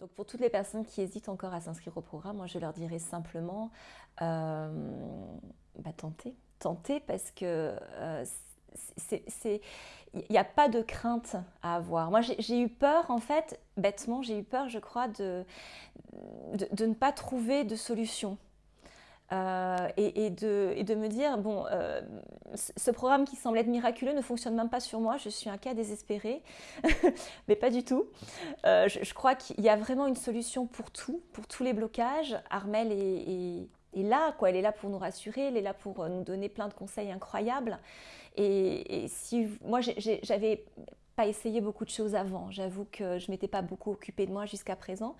Donc pour toutes les personnes qui hésitent encore à s'inscrire au programme, moi je leur dirais simplement euh, bah, tentez, tentez parce que euh, il n'y a pas de crainte à avoir. Moi j'ai eu peur en fait, bêtement j'ai eu peur je crois de, de ne pas trouver de solution. Euh, et, de, me dire, bon, euh, ce programme qui semble être miraculeux ne fonctionne même pas sur moi, je suis un cas désespéré, mais pas du tout. Euh, je, crois qu'il y a vraiment une solution pour tout, pour tous les blocages. Armel est, là, quoi. elle est là pour nous rassurer, elle est là pour nous donner plein de conseils incroyables. Et si moi, j'avais pas essayé beaucoup de choses avant. J'avoue que je m'étais pas beaucoup occupée de moi jusqu'à présent.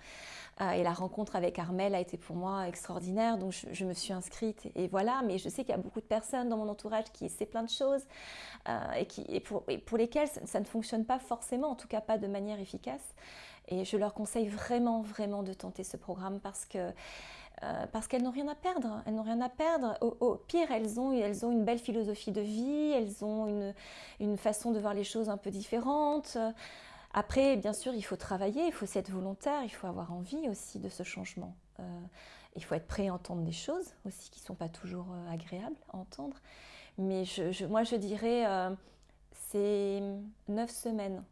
Euh, et la rencontre avec Armel a été pour moi extraordinaire. Donc je, me suis inscrite et, voilà. Mais je sais qu'il y a beaucoup de personnes dans mon entourage qui essaient plein de choses euh, et, qui, et, pour, pour, lesquelles ça, ne fonctionne pas forcément, en tout cas pas de manière efficace. Et je leur conseille vraiment, vraiment de tenter ce programme parce que euh, parce qu'elles n'ont rien à perdre. Elles n'ont rien à perdre. Au, pire, elles ont, elles ont une belle philosophie de vie, elles ont une, une, façon de voir les choses un peu différente. Après, bien sûr, il faut travailler, il faut être volontaire, il faut avoir envie aussi de ce changement. Euh, il faut être prêt à entendre des choses aussi qui ne sont pas toujours euh, agréables à entendre. Mais moi, je dirais, c'est neuf semaines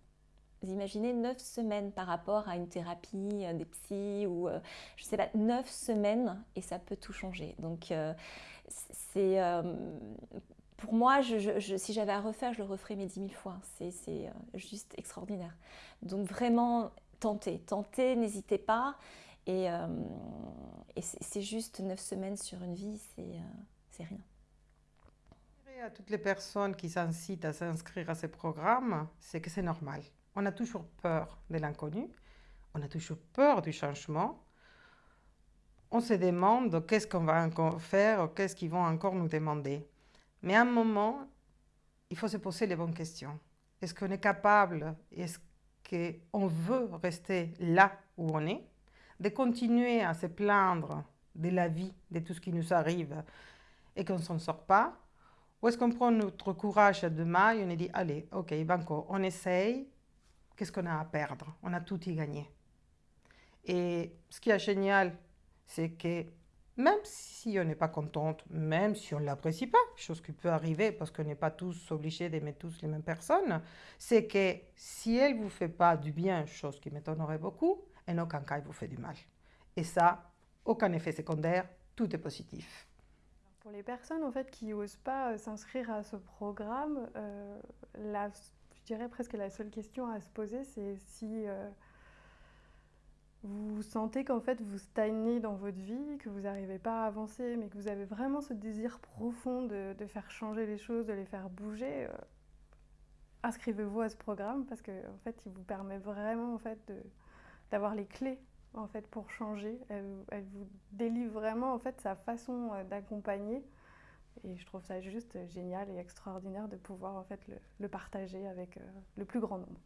imaginez neuf semaines par rapport à une thérapie, euh, des psys ou euh, je sais pas, neuf semaines et ça peut tout changer. Donc euh, c'est pour moi, si j'avais à refaire, je le referais mes dix mille fois. C'est juste extraordinaire. Donc vraiment, tentez, tentez, n'hésitez pas. Et, et c'est juste neuf semaines sur une vie, c'est rien. À toutes les personnes qui s'incitent à s'inscrire à ces programmes, c'est que c'est normal. On a toujours peur de l'inconnu, on a toujours peur du changement. On se demande qu'est-ce qu'on va encore faire, qu'est-ce qu'ils vont encore nous demander. Mais à un moment, il faut se poser les bonnes questions. Est-ce qu'on est capable, est-ce qu'on veut rester là où on est, de continuer à se plaindre de la vie, de tout ce qui nous arrive et qu'on ne s'en sort pas? Ou est-ce qu'on prend notre courage à deux mains et on dit, allez, ok, banco, on essaye, qu'est-ce qu'on a à perdre? On a tout y gagné. Et ce qui est génial, c'est que même si on n'est pas contente, même si on ne l'apprécie pas, chose qui peut arriver parce qu'on n'est pas tous obligés d'aimer tous les mêmes personnes, c'est que si elle ne vous fait pas du bien, chose qui m'étonnerait beaucoup, en aucun cas elle vous fait du mal. Et ça, aucun effet secondaire, tout est positif. Pour les personnes en fait qui n'osent pas euh, s'inscrire à ce programme, euh, la dirais presque la seule question à se poser, c'est si euh, vous sentez qu'en fait vous stagnez dans votre vie, que vous n'arrivez pas à avancer, mais que vous avez vraiment ce désir profond de, faire changer les choses, de les faire bouger, euh, inscrivez-vous à ce programme parce qu'en en fait il vous permet vraiment en fait d'avoir les clés en fait pour changer. Elle, elle, vous délivre vraiment en fait sa façon euh, d'accompagner et je trouve ça juste génial et extraordinaire de pouvoir en fait le, partager avec euh, le plus grand nombre.